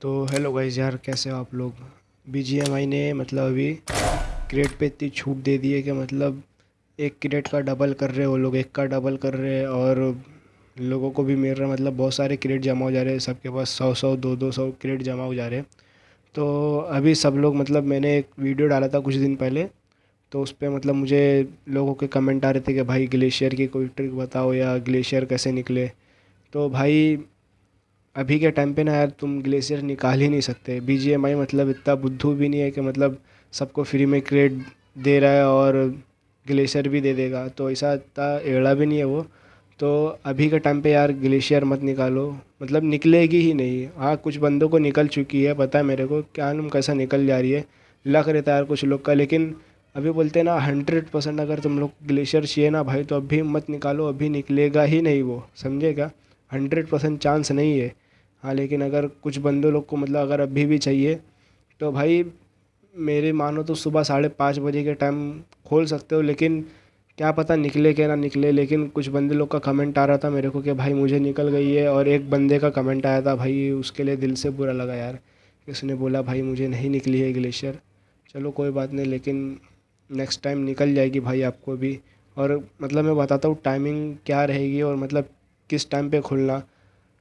तो hello guys यार, कैसे हो आप लोग? बी ने मतलब अभी क्रेट पे इतनी छूट दे दी है कि मतलब एक क्रेट का डबल कर रहे हैं लोग, एक का डबल कर रहे हैं और लोगों को भी मिल रहा है। मतलब बहुत सारे क्रेट जमा हो जा रहे हैं, सबके पास सौ सौ, दो दो सौ क्रेट जमा हो जा रहे हैं। तो अभी सब लोग मतलब मैंने एक वीडियो डाला था कुछ दिन पहले तो उस पर मतलब मुझे लोगों के कमेंट आ रहे थे कि भाई ग्लेशियर की कोई ट्रिक बताओ या ग्लेशियर कैसे निकले। तो भाई अभी के टाइम पे ना यार तुम ग्लेशियर निकाल ही नहीं सकते। बी जी एम आई मतलब इतना बुद्धू भी नहीं है कि मतलब सबको फ्री में क्रेड दे रहा है और ग्लेशियर भी दे देगा। तो ऐसा इतना एड़ा भी नहीं है वो। तो अभी के टाइम पे यार ग्लेशियर मत निकालो। मतलब निकलेगी ही नहीं। हाँ कुछ बंदों को निकल चुकी है, पता है मेरे को। क्या नाम कैसा निकल जा रही है। लग रहता है यार कुछ लोग का, लेकिन अभी बोलते हैं ना हंड्रेड परसेंट अगर तुम लोग ग्लेशियर चाहिए ना भाई तो अभी मत निकालो। अभी निकलेगा ही नहीं वो। समझेगा हंड्रेड परसेंट चांस नहीं है। हाँ लेकिन अगर कुछ बंदों लोग को मतलब अगर अभी भी चाहिए तो भाई मेरे मानो तो सुबह साढ़े पाँच बजे के टाइम खोल सकते हो, लेकिन क्या पता निकले क्या ना निकले, लेकिन कुछ बंदे लोग का कमेंट आ रहा था मेरे को कि भाई मुझे निकल गई है, और एक बंदे का कमेंट आया था, भाई उसके लिए दिल से बुरा लगा यार। उसने बोला, भाई मुझे नहीं निकली है ग्लेशियर चलो कोई बात नहीं, लेकिन नेक्स्ट टाइम निकल जाएगी भाई आपको भी। और मतलब मैं बताता हूँ टाइमिंग क्या रहेगी और मतलब किस टाइम पे खुलना।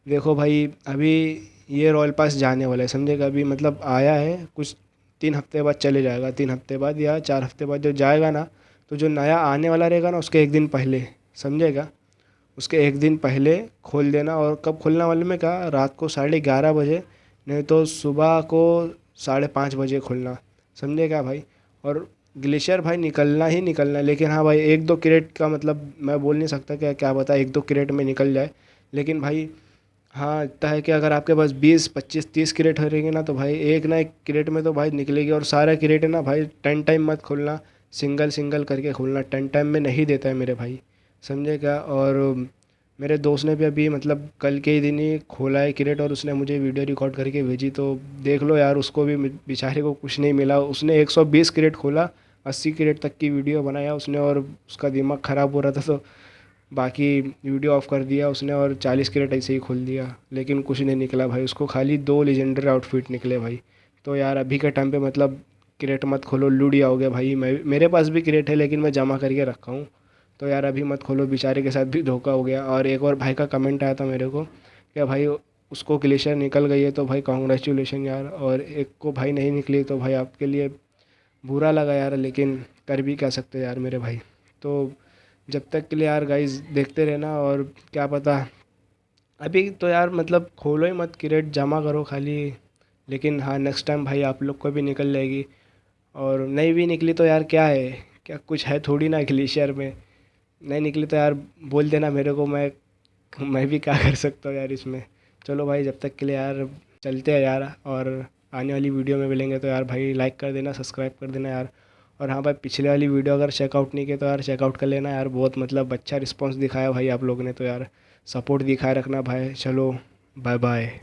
देखो भाई, अभी ये रॉयल पास जाने वाला है समझेगा अभी मतलब आया है, कुछ तीन हफ़्ते बाद चले जाएगा, तीन हफ़्ते बाद या चार हफ़्ते बाद जो जाएगा ना तो जो नया आने वाला रहेगा ना, उसके एक दिन पहले समझेगा उसके एक दिन पहले खोल देना और कब खोलना वाले में कहा रात को साढ़े ग्यारह बजे, नहीं तो सुबह को साढ़े पाँच बजे खोलना समझेगा भाई? और ग्लेशियर भाई, निकलना ही निकलना लेकिन हाँ भाई, एक दो क्रेट का मतलब मैं बोल नहीं सकता क्या क्या बता एक दो क्रेट में निकल जाए, लेकिन भाई हाँ इतना है कि अगर आपके पास बीस, पच्चीस, तीस क्रेट रहेंगे ना तो भाई एक ना एक क्रेट में तो भाई निकलेगी। और सारा क्रेट है ना भाई, टेन टाइम मत खोलना, सिंगल सिंगल करके खोलना। टेन टाइम में नहीं देता है मेरे भाई, समझे क्या? और मेरे दोस्त ने भी अभी मतलब कल के ही दिन ही खोला है क्रेट, और उसने मुझे वीडियो रिकॉर्ड करके भेजी। तो देख लो यार, उसको भी बेचारे को कुछ नहीं मिला। उसने 120 क्रेट खोला 80 क्रेट तक की वीडियो बनाया उसने, और उसका दिमाग ख़राब हो रहा था तो बाकी वीडियो ऑफ़ कर दिया उसने और चालीस कैरेट ऐसे ही खोल दिया। लेकिन कुछ नहीं निकला भाई, उसको खाली दो लेजेंडरी आउटफिट निकले भाई। तो यार, अभी के टाइम पे मतलब क्रेट मत खोलो हो गया भाई। मैं, मेरे पास भी क्रेट है, लेकिन मैं जमा करके रखा हूँ। तो यार, अभी मत खोलो, बेचारे के साथ भी धोखा हो गया। और एक और भाई का कमेंट आया था मेरे को क्या भाई, उसको ग्लेशियर निकल गई है तो भाई कॉन्ग्रेचुलेशन यार। और एक को भाई नहीं निकली तो भाई आपके लिए बुरा लगा यार, लेकिन कर भी क्या सकते यार मेरे भाई। तो जब तक के लिए यार गाइस देखते रहना और क्या पता। अभी तो यार मतलब खोलो ही मत क्रेट जमा करो खाली। लेकिन हाँ नेक्स्ट टाइम भाई आप लोग को भी निकल जाएगी। और नहीं भी निकली तो यार क्या है? क्या कुछ है थोड़ी ना ग्लेशियर में। नहीं निकली तो यार बोल देना मेरे को, मैं मैं भी क्या कर सकता हूँ यार इसमें। चलो भाई, जब तक के लिए यार चलते हैं यार। और आने वाली वीडियो में मिलेंगे तो यार भाई लाइक कर देना सब्सक्राइब कर देना यार। और हाँ भाई, पिछले वाली वीडियो अगर चेकआउट नहीं किया तो यार चेकआउट कर लेना यार। बहुत मतलब अच्छा रिस्पॉन्स दिखाया भाई आप लोगों ने तो यार। सपोर्ट दिखाए रखना भाई। चलो बाय बाय